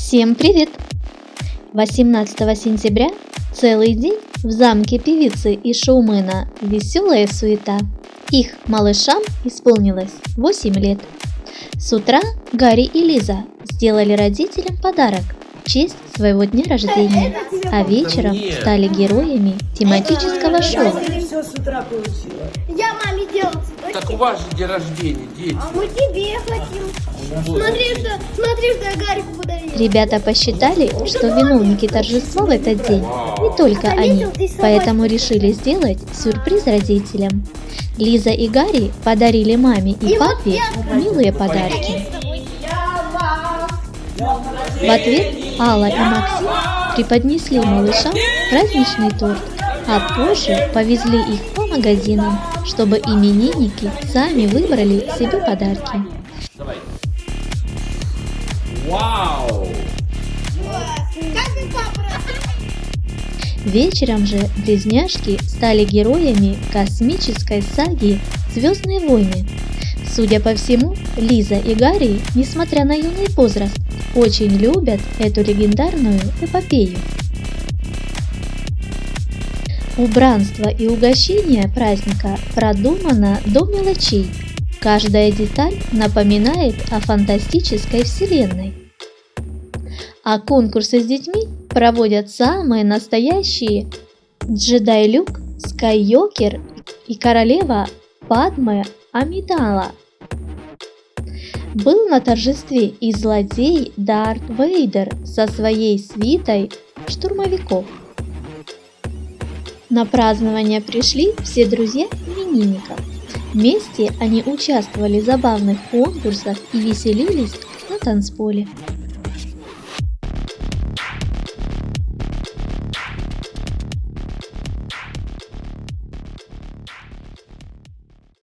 Всем привет! 18 сентября целый день в замке певицы и шоумена веселая суета. Их малышам исполнилось 8 лет. С утра Гарри и Лиза сделали родителям подарок в честь своего дня рождения, а вечером стали героями тематического шоу. Я маме делал цветочки. Так у вас же день рождения, дети. А мы тебе хотим. Смотри, что, смотри, что я Гарику подарил. Ребята посчитали, что виновники торжества в этот день не только они, поэтому решили сделать сюрприз родителям. Лиза и Гарри подарили маме и папе милые подарки. В ответ Алла и Максим преподнесли малышам праздничный торт, а позже повезли их по магазинам, чтобы именинники сами выбрали себе подарки. Давай. Вау! Вечером же близняшки стали героями космической саги «Звездные войны». Судя по всему, Лиза и Гарри, несмотря на юный возраст, очень любят эту легендарную эпопею. Убранство и угощение праздника продумано до мелочей. Каждая деталь напоминает о фантастической вселенной. А конкурсы с детьми проводят самые настоящие джедай Люк Скайуокер и королева Падме Амидала. Был на торжестве и злодей Дарт Вейдер со своей свитой штурмовиков. На празднование пришли все друзья именинников. Вместе они участвовали в забавных конкурсах и веселились на танцполе.